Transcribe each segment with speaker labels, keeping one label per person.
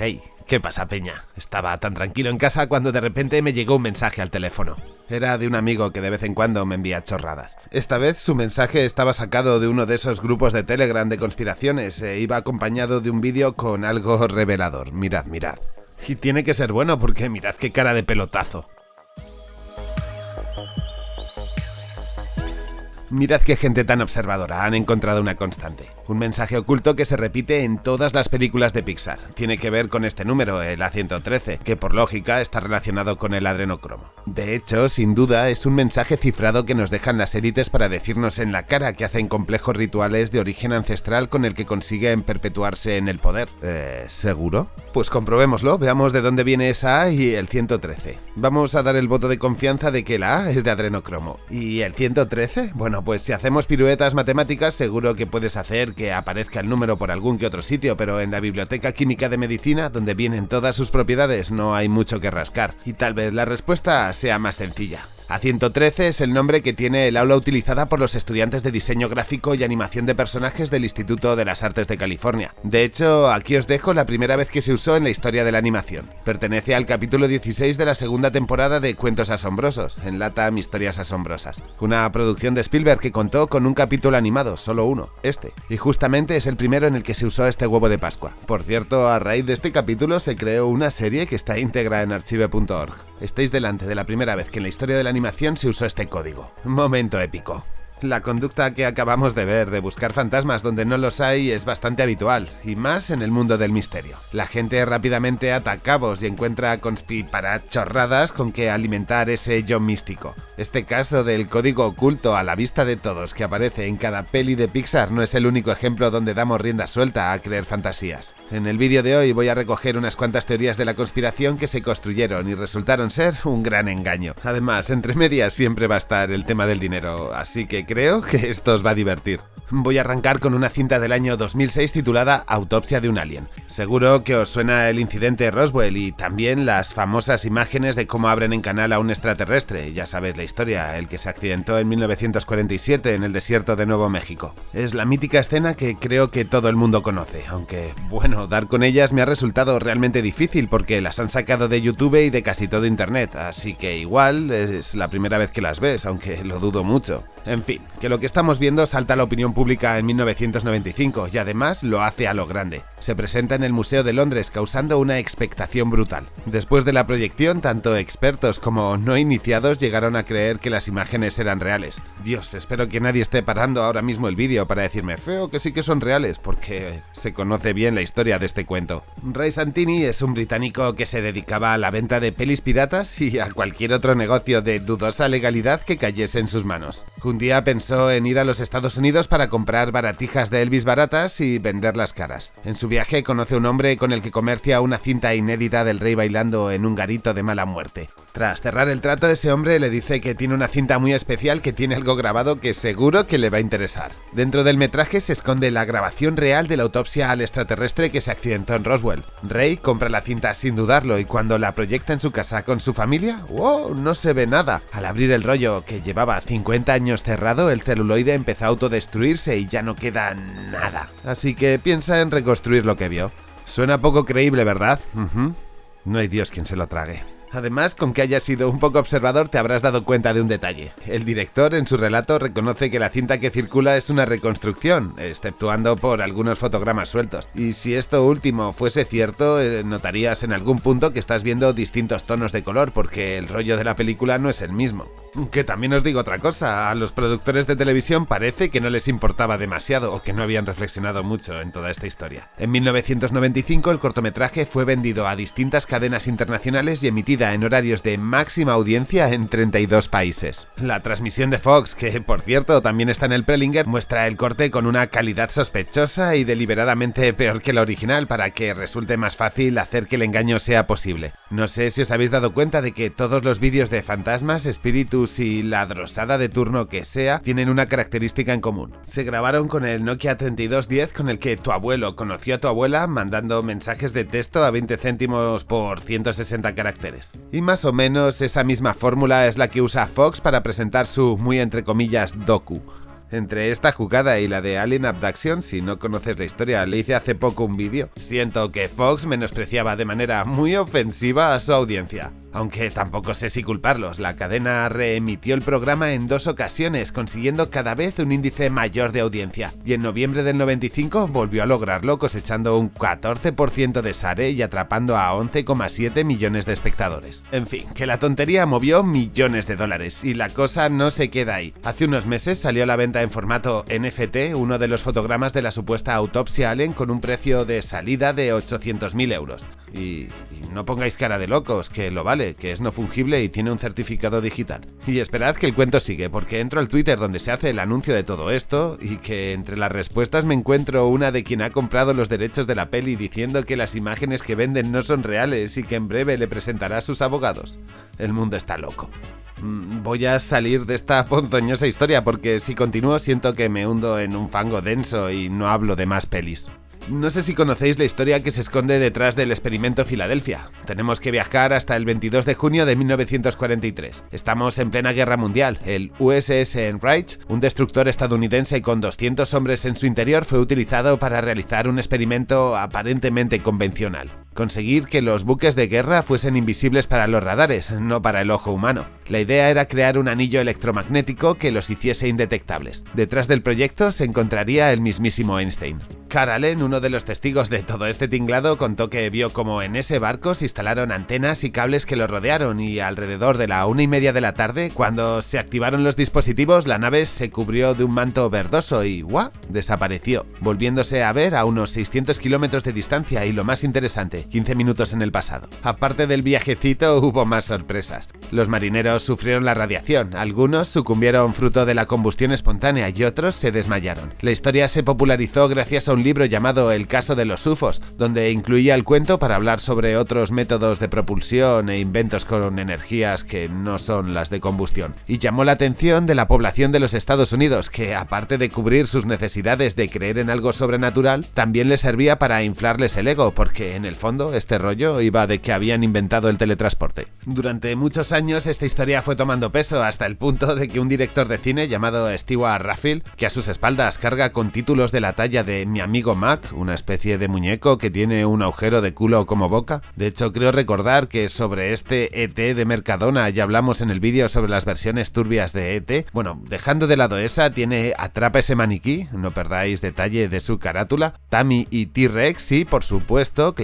Speaker 1: Hey, ¿qué pasa, Peña? Estaba tan tranquilo en casa cuando de repente me llegó un mensaje al teléfono. Era de un amigo que de vez en cuando me envía chorradas. Esta vez su mensaje estaba sacado de uno de esos grupos de Telegram de conspiraciones e iba acompañado de un vídeo con algo revelador. Mirad, mirad. Y tiene que ser bueno porque mirad qué cara de pelotazo. Mirad qué gente tan observadora, han encontrado una constante. Un mensaje oculto que se repite en todas las películas de Pixar. Tiene que ver con este número, el A113, que por lógica está relacionado con el adrenocromo. De hecho, sin duda, es un mensaje cifrado que nos dejan las élites para decirnos en la cara que hacen complejos rituales de origen ancestral con el que consiguen perpetuarse en el poder. Eh, ¿seguro? Pues comprobémoslo, veamos de dónde viene esa A y el 113. Vamos a dar el voto de confianza de que la A es de adrenocromo. ¿Y el 113? Bueno, pues si hacemos piruetas matemáticas seguro que puedes hacer que aparezca el número por algún que otro sitio, pero en la Biblioteca Química de Medicina, donde vienen todas sus propiedades, no hay mucho que rascar. Y tal vez la respuesta sea más sencilla. A113 es el nombre que tiene el aula utilizada por los estudiantes de diseño gráfico y animación de personajes del Instituto de las Artes de California. De hecho, aquí os dejo la primera vez que se usó en la historia de la animación. Pertenece al capítulo 16 de la segunda temporada de Cuentos Asombrosos, en Latam Historias Asombrosas. Una producción de Spielberg que contó con un capítulo animado, solo uno, este. Y justamente es el primero en el que se usó este huevo de Pascua. Por cierto, a raíz de este capítulo se creó una serie que está íntegra en archive.org. Estáis delante de la primera vez que en la historia de la se usó este código. Momento épico. La conducta que acabamos de ver de buscar fantasmas donde no los hay es bastante habitual, y más en el mundo del misterio. La gente rápidamente ata cabos y encuentra chorradas con que alimentar ese yo místico. Este caso del código oculto a la vista de todos que aparece en cada peli de Pixar no es el único ejemplo donde damos rienda suelta a creer fantasías. En el vídeo de hoy voy a recoger unas cuantas teorías de la conspiración que se construyeron y resultaron ser un gran engaño. Además, entre medias siempre va a estar el tema del dinero, así que creo que esto os va a divertir. Voy a arrancar con una cinta del año 2006 titulada Autopsia de un alien. Seguro que os suena el incidente Roswell y también las famosas imágenes de cómo abren en canal a un extraterrestre, ya sabéis la historia, el que se accidentó en 1947 en el desierto de Nuevo México. Es la mítica escena que creo que todo el mundo conoce, aunque bueno, dar con ellas me ha resultado realmente difícil porque las han sacado de YouTube y de casi todo internet, así que igual es la primera vez que las ves, aunque lo dudo mucho. En fin, que lo que estamos viendo salta a la opinión pública en 1995 y además lo hace a lo grande. Se presenta en el Museo de Londres causando una expectación brutal. Después de la proyección, tanto expertos como no iniciados llegaron a creer que las imágenes eran reales. Dios, espero que nadie esté parando ahora mismo el vídeo para decirme feo que sí que son reales, porque se conoce bien la historia de este cuento. Ray Santini es un británico que se dedicaba a la venta de pelis piratas y a cualquier otro negocio de dudosa legalidad que cayese en sus manos. Un día pensó en ir a los Estados Unidos para comprar baratijas de Elvis baratas y venderlas caras. En su viaje conoce a un hombre con el que comercia una cinta inédita del rey bailando en un garito de mala muerte. Tras cerrar el trato, ese hombre le dice que tiene una cinta muy especial que tiene algo grabado que seguro que le va a interesar. Dentro del metraje se esconde la grabación real de la autopsia al extraterrestre que se accidentó en Roswell. Rey compra la cinta sin dudarlo y cuando la proyecta en su casa con su familia, ¡wow! No se ve nada. Al abrir el rollo que llevaba 50 años cerrado, el celuloide empezó a autodestruirse y ya no queda nada. Así que piensa en reconstruir lo que vio. Suena poco creíble, ¿verdad? No hay Dios quien se lo trague. Además, con que hayas sido un poco observador te habrás dado cuenta de un detalle. El director en su relato reconoce que la cinta que circula es una reconstrucción, exceptuando por algunos fotogramas sueltos. Y si esto último fuese cierto, eh, notarías en algún punto que estás viendo distintos tonos de color porque el rollo de la película no es el mismo. Que también os digo otra cosa, a los productores de televisión parece que no les importaba demasiado o que no habían reflexionado mucho en toda esta historia. En 1995 el cortometraje fue vendido a distintas cadenas internacionales y emitido en horarios de máxima audiencia en 32 países. La transmisión de Fox, que por cierto también está en el Prelinger, muestra el corte con una calidad sospechosa y deliberadamente peor que la original para que resulte más fácil hacer que el engaño sea posible. No sé si os habéis dado cuenta de que todos los vídeos de fantasmas, espíritus y la drosada de turno que sea tienen una característica en común. Se grabaron con el Nokia 3210 con el que tu abuelo conoció a tu abuela mandando mensajes de texto a 20 céntimos por 160 caracteres. Y más o menos esa misma fórmula es la que usa Fox para presentar su muy entre comillas docu. Entre esta jugada y la de Alien Abduction, si no conoces la historia, le hice hace poco un vídeo. Siento que Fox menospreciaba de manera muy ofensiva a su audiencia. Aunque tampoco sé si culparlos, la cadena reemitió el programa en dos ocasiones, consiguiendo cada vez un índice mayor de audiencia, y en noviembre del 95 volvió a lograrlo cosechando un 14% de SARE y atrapando a 11,7 millones de espectadores. En fin, que la tontería movió millones de dólares, y la cosa no se queda ahí. Hace unos meses salió a la venta en formato NFT uno de los fotogramas de la supuesta autopsia Allen con un precio de salida de 800.000 euros. Y, y no pongáis cara de locos, que lo vale que es no fungible y tiene un certificado digital. Y esperad que el cuento sigue, porque entro al Twitter donde se hace el anuncio de todo esto y que entre las respuestas me encuentro una de quien ha comprado los derechos de la peli diciendo que las imágenes que venden no son reales y que en breve le presentará a sus abogados. El mundo está loco. Mm, voy a salir de esta ponzoñosa historia porque si continúo siento que me hundo en un fango denso y no hablo de más pelis. No sé si conocéis la historia que se esconde detrás del experimento Filadelfia. Tenemos que viajar hasta el 22 de junio de 1943. Estamos en plena guerra mundial. El USS Enright, un destructor estadounidense con 200 hombres en su interior, fue utilizado para realizar un experimento aparentemente convencional conseguir que los buques de guerra fuesen invisibles para los radares, no para el ojo humano. La idea era crear un anillo electromagnético que los hiciese indetectables. Detrás del proyecto se encontraría el mismísimo Einstein. Carl Allen, uno de los testigos de todo este tinglado, contó que vio como en ese barco se instalaron antenas y cables que lo rodearon y alrededor de la una y media de la tarde, cuando se activaron los dispositivos, la nave se cubrió de un manto verdoso y ¡guau! desapareció, volviéndose a ver a unos 600 kilómetros de distancia y lo más interesante, 15 minutos en el pasado. Aparte del viajecito hubo más sorpresas. Los marineros sufrieron la radiación, algunos sucumbieron fruto de la combustión espontánea y otros se desmayaron. La historia se popularizó gracias a un libro llamado El caso de los UFOs, donde incluía el cuento para hablar sobre otros métodos de propulsión e inventos con energías que no son las de combustión. Y llamó la atención de la población de los Estados Unidos, que aparte de cubrir sus necesidades de creer en algo sobrenatural, también les servía para inflarles el ego, porque en el fondo este rollo iba de que habían inventado el teletransporte. Durante muchos años esta historia fue tomando peso hasta el punto de que un director de cine llamado Stewart Raffil, que a sus espaldas carga con títulos de la talla de Mi amigo Mac, una especie de muñeco que tiene un agujero de culo como boca. De hecho, creo recordar que sobre este ET de Mercadona ya hablamos en el vídeo sobre las versiones turbias de ET. Bueno, dejando de lado esa, tiene Atrapa ese maniquí, no perdáis detalle de su carátula, Tammy y T-Rex y, por supuesto,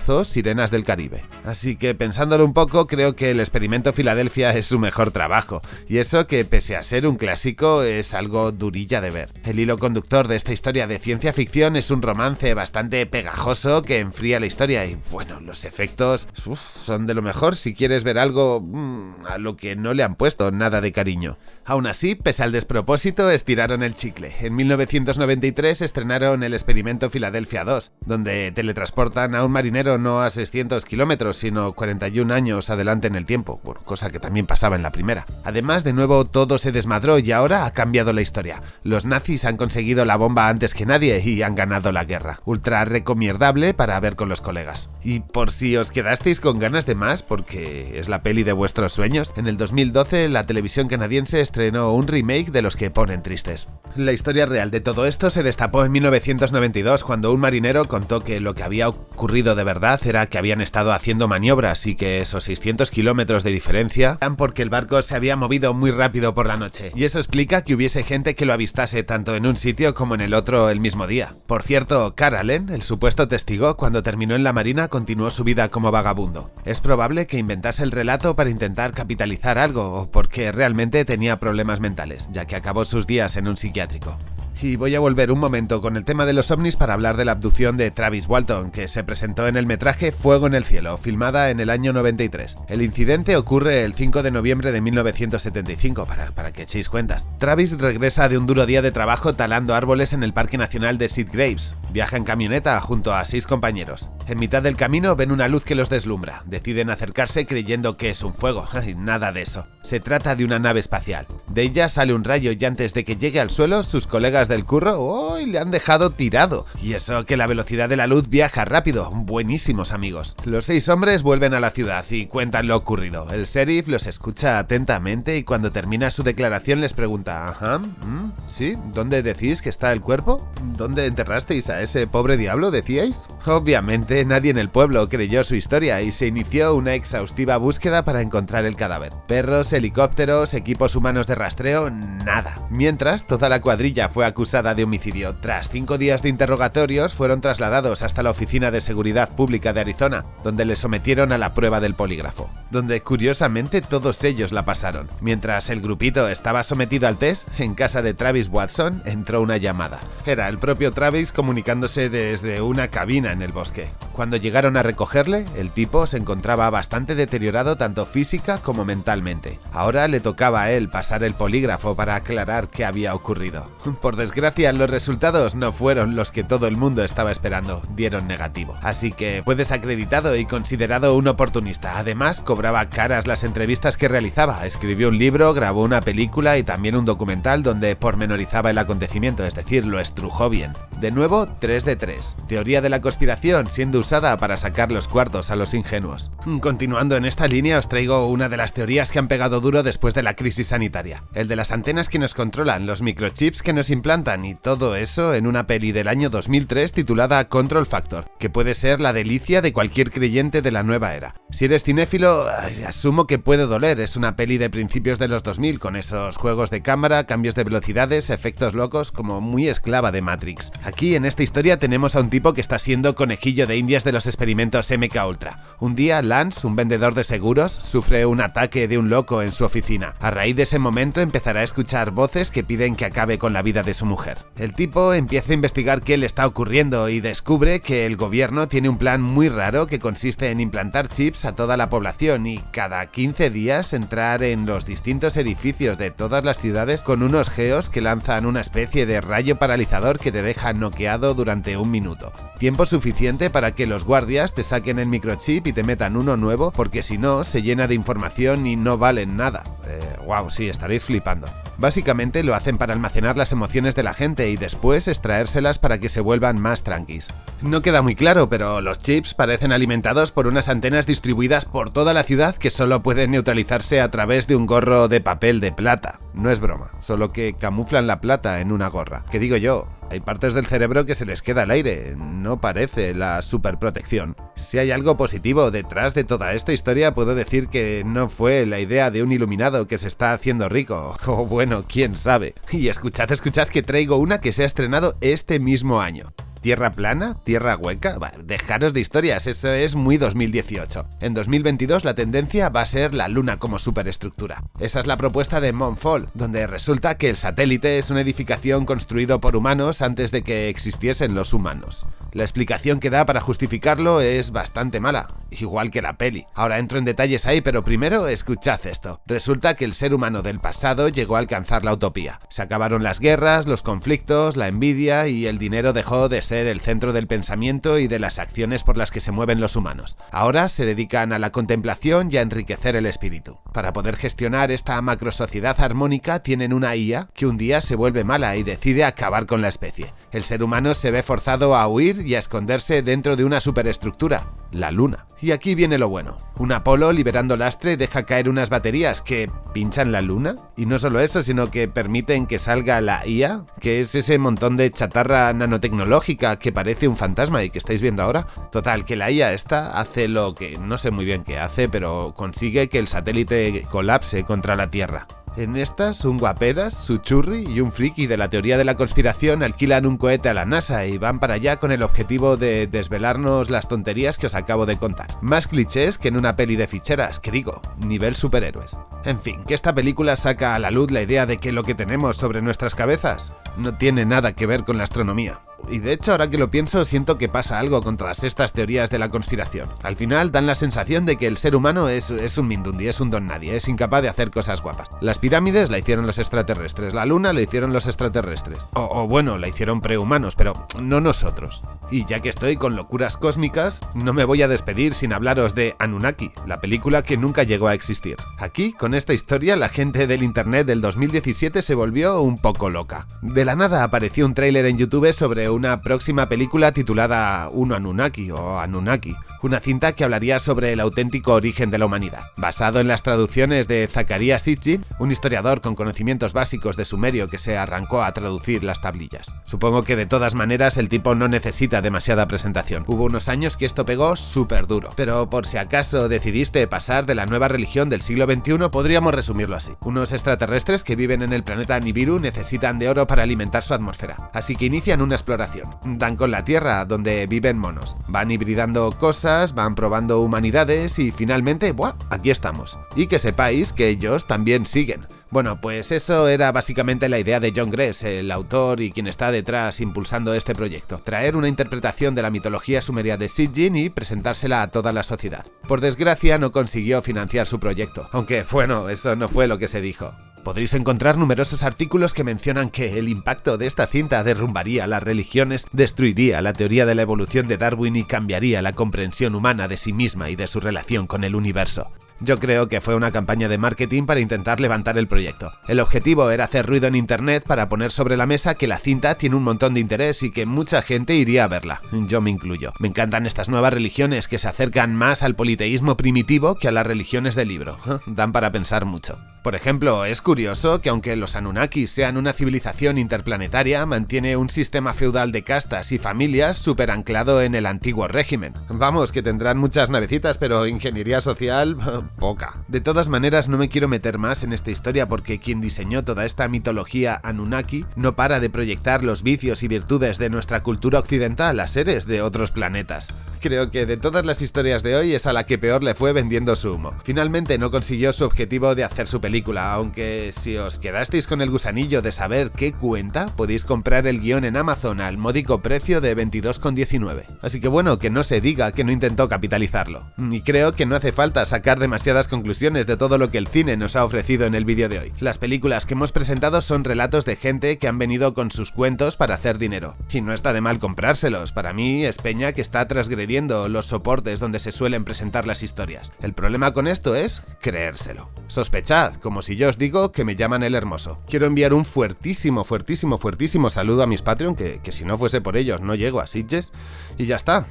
Speaker 1: Sirenas del Caribe. Así que pensándolo un poco, creo que el experimento Filadelfia es su mejor trabajo, y eso que pese a ser un clásico es algo durilla de ver. El hilo conductor de esta historia de ciencia ficción es un romance bastante pegajoso que enfría la historia y bueno, los efectos son de lo mejor si quieres ver algo mm, a lo que no le han puesto nada de cariño. Aún así, pese al despropósito, estiraron el chicle. En 1993 estrenaron el experimento Filadelfia 2, donde teletransportan a un marinero no a 600 kilómetros, sino 41 años adelante en el tiempo, cosa que también pasaba en la primera. Además, de nuevo todo se desmadró y ahora ha cambiado la historia. Los nazis han conseguido la bomba antes que nadie y han ganado la guerra. Ultra recomierdable para ver con los colegas. Y por si os quedasteis con ganas de más, porque es la peli de vuestros sueños, en el 2012 la televisión canadiense estrenó un remake de los que ponen tristes. La historia real de todo esto se destapó en 1992 cuando un marinero contó que lo que había ocurrido de verdad era que habían estado haciendo maniobras y que esos 600 kilómetros de diferencia eran porque el barco se había movido muy rápido por la noche. Y eso explica que hubiese gente que lo avistase tanto en un sitio como en el otro el mismo día. Por cierto, Caralen, el supuesto testigo, cuando terminó en la marina continuó su vida como vagabundo. Es probable que inventase el relato para intentar capitalizar algo o porque realmente tenía problemas mentales, ya que acabó sus días en un psiquiátrico. Y voy a volver un momento con el tema de los ovnis para hablar de la abducción de Travis Walton, que se presentó en el metraje Fuego en el Cielo, filmada en el año 93. El incidente ocurre el 5 de noviembre de 1975, para, para que echéis cuentas. Travis regresa de un duro día de trabajo talando árboles en el Parque Nacional de Sid Graves. Viaja en camioneta junto a seis compañeros. En mitad del camino ven una luz que los deslumbra. Deciden acercarse creyendo que es un fuego. Ay, nada de eso. Se trata de una nave espacial. De ella sale un rayo y antes de que llegue al suelo, sus colegas del curro hoy le han dejado tirado. Y eso que la velocidad de la luz viaja rápido. Buenísimos amigos. Los seis hombres vuelven a la ciudad y cuentan lo ocurrido. El sheriff los escucha atentamente y cuando termina su declaración les pregunta, ajá, ¿Mm? ¿sí? ¿Dónde decís que está el cuerpo? ¿Dónde enterrasteis a ese pobre diablo, decíais? Obviamente nadie en el pueblo creyó su historia y se inició una exhaustiva búsqueda para encontrar el cadáver. Perros, helicópteros, equipos humanos de rastreo, nada. Mientras, toda la cuadrilla fue acusada de homicidio. Tras cinco días de interrogatorios, fueron trasladados hasta la Oficina de Seguridad Pública de Arizona, donde les sometieron a la prueba del polígrafo, donde curiosamente todos ellos la pasaron. Mientras el grupito estaba sometido al test, en casa de Travis Watson entró una llamada. Era el propio Travis comunicándose desde una cabina en el bosque. Cuando llegaron a recogerle, el tipo se encontraba bastante deteriorado tanto física como mentalmente. Ahora le tocaba a él pasar el polígrafo para aclarar qué había ocurrido. Por desgracia, los resultados no fueron los que todo el mundo estaba esperando, dieron negativo. Así que fue desacreditado y considerado un oportunista. Además, caras las entrevistas que realizaba, escribió un libro, grabó una película y también un documental donde pormenorizaba el acontecimiento, es decir, lo estrujó bien. De nuevo, 3 de 3. Teoría de la conspiración siendo usada para sacar los cuartos a los ingenuos. Continuando en esta línea os traigo una de las teorías que han pegado duro después de la crisis sanitaria. El de las antenas que nos controlan, los microchips que nos implantan y todo eso en una peli del año 2003 titulada Control Factor, que puede ser la delicia de cualquier creyente de la nueva era. Si eres cinéfilo, asumo que puede doler, es una peli de principios de los 2000 con esos juegos de cámara, cambios de velocidades, efectos locos como muy esclava de Matrix. Aquí en esta historia tenemos a un tipo que está siendo conejillo de indias de los experimentos MK Ultra. Un día Lance, un vendedor de seguros, sufre un ataque de un loco en su oficina. A raíz de ese momento empezará a escuchar voces que piden que acabe con la vida de su mujer. El tipo empieza a investigar qué le está ocurriendo y descubre que el gobierno tiene un plan muy raro que consiste en implantar chips a toda la población y cada 15 días entrar en los distintos edificios de todas las ciudades con unos geos que lanzan una especie de rayo paralizador que te deja noqueado durante un minuto. Tiempo suficiente para que los guardias te saquen el microchip y te metan uno nuevo porque si no se llena de información y no valen nada. Eh, wow, sí, estaréis flipando. Básicamente lo hacen para almacenar las emociones de la gente y después extraérselas para que se vuelvan más tranquis. No queda muy claro, pero los chips parecen alimentados por unas antenas distribuidas por toda la ciudad que solo pueden neutralizarse a través de un gorro de papel de plata. No es broma, solo que camuflan la plata en una gorra. ¿Qué digo yo? Hay partes del cerebro que se les queda al aire, no parece la superprotección. Si hay algo positivo detrás de toda esta historia, puedo decir que no fue la idea de un iluminado que se está haciendo rico. O bueno, quién sabe. Y escuchad, escuchad que traigo una que se ha estrenado este mismo año. ¿Tierra plana? ¿Tierra hueca? dejaros de historias, eso es muy 2018. En 2022 la tendencia va a ser la luna como superestructura. Esa es la propuesta de Moonfall, donde resulta que el satélite es una edificación construido por humanos antes de que existiesen los humanos. La explicación que da para justificarlo es bastante mala, igual que la peli. Ahora entro en detalles ahí, pero primero escuchad esto. Resulta que el ser humano del pasado llegó a alcanzar la utopía. Se acabaron las guerras, los conflictos, la envidia y el dinero dejó de ser el centro del pensamiento y de las acciones por las que se mueven los humanos. Ahora se dedican a la contemplación y a enriquecer el espíritu. Para poder gestionar esta macrosociedad armónica tienen una IA que un día se vuelve mala y decide acabar con la especie. El ser humano se ve forzado a huir y a esconderse dentro de una superestructura, la Luna. Y aquí viene lo bueno. Un Apolo liberando lastre deja caer unas baterías que pinchan la Luna. Y no solo eso, sino que permiten que salga la IA, que es ese montón de chatarra nanotecnológica que parece un fantasma y que estáis viendo ahora. Total, que la IA esta hace lo que no sé muy bien qué hace, pero consigue que el satélite colapse contra la Tierra. En estas, un guaperas, su churri y un friki de la teoría de la conspiración alquilan un cohete a la NASA y van para allá con el objetivo de desvelarnos las tonterías que os acabo de contar. Más clichés que en una peli de ficheras, que digo, nivel superhéroes. En fin, que esta película saca a la luz la idea de que lo que tenemos sobre nuestras cabezas no tiene nada que ver con la astronomía. Y de hecho, ahora que lo pienso, siento que pasa algo con todas estas teorías de la conspiración. Al final dan la sensación de que el ser humano es, es un mindundi, es un don nadie, es incapaz de hacer cosas guapas. Las pirámides la hicieron los extraterrestres, la luna la hicieron los extraterrestres. O, o bueno, la hicieron prehumanos, pero no nosotros. Y ya que estoy con locuras cósmicas, no me voy a despedir sin hablaros de Anunnaki, la película que nunca llegó a existir. Aquí, con esta historia, la gente del internet del 2017 se volvió un poco loca. De la nada apareció un tráiler en YouTube sobre una próxima película titulada Uno Anunnaki o Anunnaki, una cinta que hablaría sobre el auténtico origen de la humanidad. Basado en las traducciones de Zacharias Sitchin, un historiador con conocimientos básicos de sumerio que se arrancó a traducir las tablillas. Supongo que de todas maneras el tipo no necesita demasiada presentación. Hubo unos años que esto pegó súper duro. Pero por si acaso decidiste pasar de la nueva religión del siglo XXI, podríamos resumirlo así. Unos extraterrestres que viven en el planeta Nibiru necesitan de oro para alimentar su atmósfera. Así que inician una exploración. Dan con la Tierra, donde viven monos. Van hibridando cosas, van probando humanidades y finalmente, ¡buah! Aquí estamos. Y que sepáis que ellos también siguen. Bueno, pues eso era básicamente la idea de John Gress, el autor y quien está detrás impulsando este proyecto. Traer una interpretación de la mitología sumeria de Sitjin y presentársela a toda la sociedad. Por desgracia no consiguió financiar su proyecto, aunque bueno, eso no fue lo que se dijo. Podréis encontrar numerosos artículos que mencionan que el impacto de esta cinta derrumbaría las religiones, destruiría la teoría de la evolución de Darwin y cambiaría la comprensión humana de sí misma y de su relación con el universo. Yo creo que fue una campaña de marketing para intentar levantar el proyecto. El objetivo era hacer ruido en internet para poner sobre la mesa que la cinta tiene un montón de interés y que mucha gente iría a verla. Yo me incluyo. Me encantan estas nuevas religiones que se acercan más al politeísmo primitivo que a las religiones del libro. Dan para pensar mucho. Por ejemplo, es curioso que aunque los Anunnakis sean una civilización interplanetaria, mantiene un sistema feudal de castas y familias súper anclado en el antiguo régimen. Vamos, que tendrán muchas navecitas, pero ingeniería social, poca. De todas maneras, no me quiero meter más en esta historia porque quien diseñó toda esta mitología Anunnaki no para de proyectar los vicios y virtudes de nuestra cultura occidental a seres de otros planetas. Creo que de todas las historias de hoy es a la que peor le fue vendiendo su humo. Finalmente no consiguió su objetivo de hacer su película, aunque si os quedasteis con el gusanillo de saber qué cuenta, podéis comprar el guion en Amazon al módico precio de 22,19. Así que bueno, que no se diga que no intentó capitalizarlo. Y creo que no hace falta sacar demasiadas conclusiones de todo lo que el cine nos ha ofrecido en el vídeo de hoy. Las películas que hemos presentado son relatos de gente que han venido con sus cuentos para hacer dinero. Y no está de mal comprárselos, para mí es Peña que está transgrediendo los soportes donde se suelen presentar las historias. El problema con esto es creérselo. Sospechad, como si yo os digo que me llaman el hermoso. Quiero enviar un fuertísimo, fuertísimo, fuertísimo saludo a mis Patreon, que, que si no fuese por ellos no llego a Sitges, y ya está.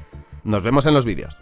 Speaker 1: Nos vemos en los vídeos.